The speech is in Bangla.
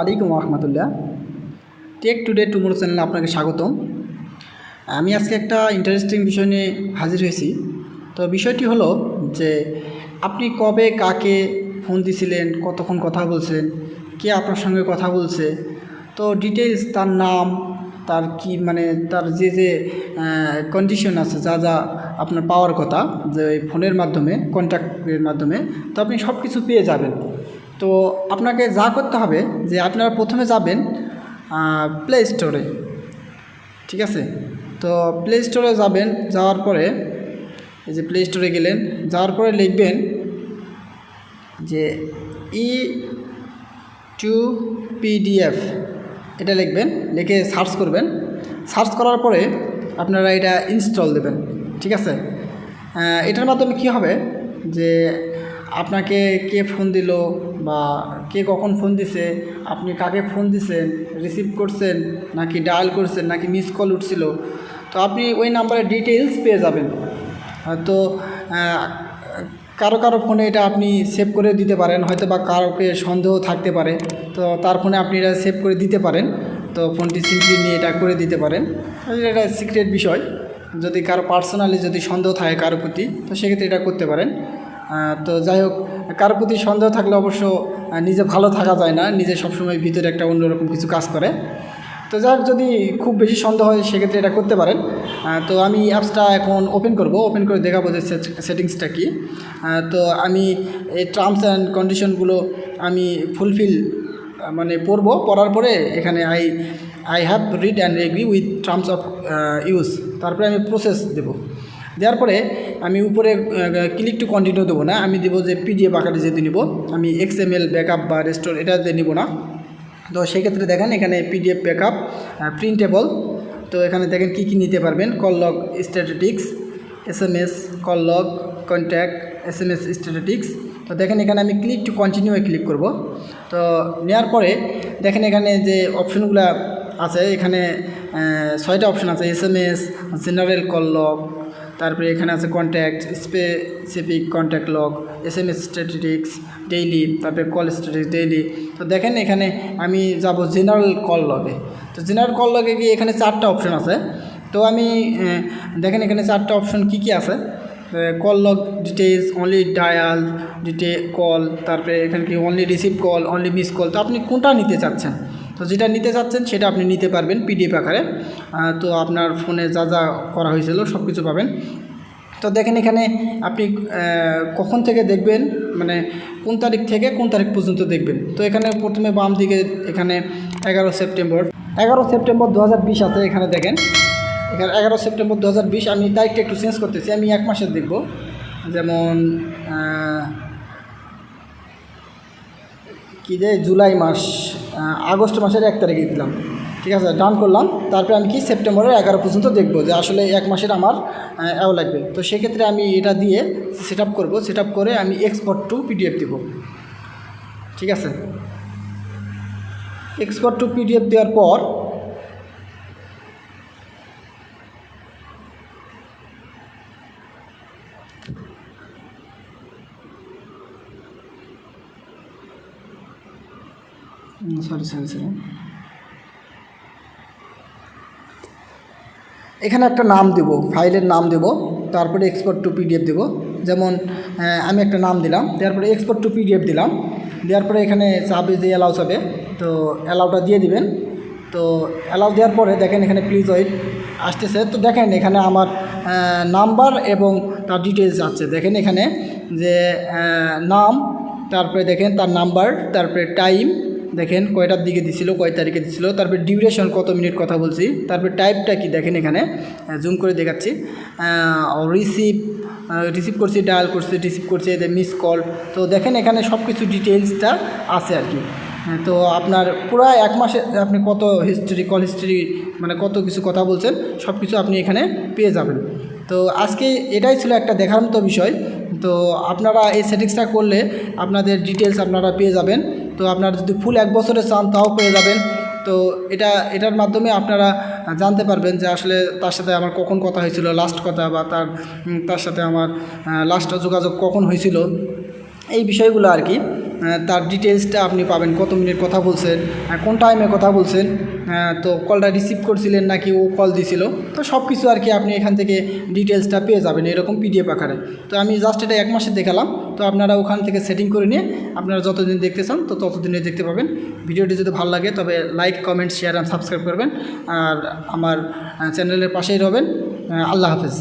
আলাইকুম রহমতুল্লাহ টেক টুডে টুমোরো চ্যানেলে আপনাকে স্বাগতম। আমি আজকে একটা ইন্টারেস্টিং বিষয় নিয়ে হাজির হয়েছি। তো বিষয়টি হলো যে আপনি কবে কাকে ফোন দিছিলেন, কতক্ষণ কথা বলছেন কে আপনার সঙ্গে কথা বলছে, তো ডিটেলস তার নাম, তার কি মানে তার যে যে কন্ডিশন আছে, যা যা আপনার পাওয়ার কথা, যে ফোনের মাধ্যমে কন্ট্যাক্টের মাধ্যমে, তো আপনি সব কিছু পেয়ে যাবেন। তো আপনাকে যা করতে হবে যে আপনারা প্রথমে যাবেন প্লে স্টোরে ঠিক আছে? তো প্লে স্টোরে যাবেন, যাওয়ার পরে এই যে প্লে স্টোরে গেলেন, যাওয়ার পরে লিখবেন যে ই টু পিডিএফ এটা লিখবেন, লিখে সার্চ করবেন। সার্চ করার পরে আপনারা এটা ইনস্টল দেবেন। ঠিক আছে? এটার মাধ্যমে কি হবে? যে আপনাকে কে ফোন দিল বা কে কখন ফোন দিছে আপনি কাকে ফোন দিছেন রিসিভ করছেন নাকি ডায়াল করছেন নাকি মিস কল উঠছিল তো আপনি ওই নাম্বারের ডিটেলস পেয়ে যাবেন। আহ, কারও কারও ফোনে এটা আপনি সেভ করে দিতে পারেন হয়তো বা কারোকে সন্দেহ থাকতে পারে তো তার ফোনে আপনি এটা সেভ করে দিতে পারেন তো ফোনটি সিম্পলি নিয়ে এটা করে দিতে পারেন। এটা সিক্রেট বিষয় যদি কারও পার্সোনালি যদি সন্দেহ থাকে কারও প্রতি তো সেক্ষেত্রে এটা করতে পারেন। তো যাই হোক কারও প্রতি সন্দেহ থাকলে অবশ্য নিজে ভালো থাকা যায় না, নিজে সবসময় ভিতরে একটা অন্যরকম কিছু কাজ করে। তো যাই হোক, যদি খুব বেশি সন্দেহ হয়, সেক্ষেত্রে এটা করতে পারেন। তো আমি অ্যাপসটা এখন ওপেন করব ওপেন করে দেখাবো যে সেটিংসটা কী। তো আমি এই টার্মস অ্যান্ড কন্ডিশনগুলো আমি ফুলফিল মানে পড়ব। পড়ার পরে এখানে I I have read and agree with terms of use তারপরে আমি প্রসেস দেবো। দেওয়ার পরে আমি উপরে ক্লিক টু কন্টিনিউ দেবো না। আমি দেবো যে পিডিএফ আকারে যেহেতু নিব, আমি এক্স এক্সএমএল ব্যাকআপ বা রেস্টোর এটা দিয়ে নিব না। তো সেক্ষেত্রে দেখেন এখানে পিডিএফ ব্যাকআপ প্রিন্টেবল তো এখানে দেখেন কি কি নিতে পারবেন? Call log statistics S M S call log contact S M S statistics তো দেখেন এখানে আমি ক্লিক টু কন্টিনিউয়ে ক্লিক করব। তো নেওয়ার পরে দেখেন এখানে যে অপশনগুলো আছে, এখানে ছয়টা অপশন আছে S M S general call log তারপরে এখানে আছে contact specific contact log S M S statistics daily তারপরে কল স্ট্যাটিক্স ডেইলি তো দেখেন এখানে আমি যাব জেনারেল কল লগে তো জেনারেল কল লগে গিয়ে এখানে চারটা অপশন আছে। তো আমি দেখেন এখানে চারটা অপশন কি কি আছে? Call log details only dial ডিটে call তারপরে এখানে কি only receive call only miss call তো আপনি কোনটা নিতে চাচ্ছেন? তো যেটা নিতে চাচ্ছেন সেটা আপনি নিতে পারবেন পিডিএফ আকারে। তো আপনার ফোনে যা যা করা হয়েছিল সব কিছু পাবেন। তো দেখেন এখানে আপনি কখন থেকে দেখবেন মানে কোন তারিখ থেকে কোন তারিখ পর্যন্ত দেখবেন। তো এখানে প্রথমে বাম দিকে এখানে এগারো সেপ্টেম্বর। এগারো সেপ্টেম্বর দু হাজার বিশ আছে এখানে দেখেন। এখানে এগারো সেপ্টেম্বর দু হাজার বিশ, আমি তারিখটা একটু চেঞ্জ করতেছি, আমি এক মাসের দেখব। যেমন কি যে জুলাই মাস আগস্ট মাসের এক তারিখে দিলাম। ঠিক আছে ডান করলাম। তারপরে আমি কি সেপ্টেম্বরের এগারো পর্যন্ত দেখব যে আসলে এক মাসের আমার অ্যাও লাগবে। তো সেক্ষেত্রে আমি এটা দিয়ে সেট আপ করব। সেট আপ করে আমি এক্সপোর্ট টু পিডিএফ দেবো। ঠিক আছে? এক্সপোর্ট টু পিডিএফ দেওয়ার পর সরি সরি এখানে একটা নাম দেব, ফাইলের নাম দেব, তারপরে এক্সপোর্ট টু পিডিএফ দেব। যেমন আমি একটা নাম দিলাম দেওয়ার পরে এক্সপোর্ট টু পিডিএফ দিলাম, দেওয়ার পরে এখানে চাবে যে অ্যালাউ চাবে তো অ্যালাউটা দিয়ে দিবেন। তো অ্যালাউ দেওয়ার পরে দেখেন এখানে প্লিজ ওয়েট আসতেছে। তো দেখেন এখানে আমার নাম্বার এবং তার ডিটেলস আছে। দেখেন এখানে যে নাম, তারপরে দেখেন তার নাম্বার তারপরে টাইম দেখেন কয়টার দিকে দিছিল, কয় তারিখে দিছিল, তারপরে ডিউরেশন কত মিনিট কথা বলছি, তারপরে টাইপটা কি দেখেন এখানে জুম করে দেখাচ্ছি রিসিভ রিসিভ করছি ডায়াল করছি রিসিভ করছি মিস কল তো দেখেন এখানে সব কিছু ডিটেলসটা আছে আর কি। তো আপনার পুরো এক মাসে আপনি কত হিস্ট্রি কল হিস্ট্রি মানে কত কিছু কথা বলছেন সব কিছু আপনি এখানে পেয়ে যাবেন। তো আজকে এটাই ছিল একটা দেখার মতো বিষয়, তো আপনারা এই সেটিংসটা করলে আপনাদের ডিটেলস আপনারা পেয়ে যাবেন। তো আপনারা যদি ফুল এক বছরে চান, তাও পেয়ে যাবেন। তো এটা, এটার মাধ্যমে আপনারা জানতে পারবেন যে আসলে তার সাথে আমার কখন কথা হয়েছিল লাস্ট কথা বা তার তার সাথে আমার লাস্ট যোগাযোগ কখন হয়েছিল। এই বিষয়গুলো আর কি। তার ডিটেলসটা আপনি পাবেন, কত মিনিট কথা বলছেন কোন টাইমে কথা বলছেন তো কলটা রিসিভ করছিলেন নাকি ও কল দিছিল, তো সব কিছু আর কি আপনি এখান থেকে ডিটেলসটা পেয়ে যাবেন এরকম পিডিএফ আকারে। তো আমি জাস্ট এটা এক মাসে দেখালাম, তো আপনারা ওখান থেকে সেটিং করে নিয়ে আপনারা যতদিন দেখতে চান, তো ততদিনে দেখতে পাবেন। ভিডিওটি যদি ভালো লাগে, তবে like comment share and subscribe করবেন। আর আমার চ্যানেলের পাশেই রবেন। আল্লাহ হাফেজ।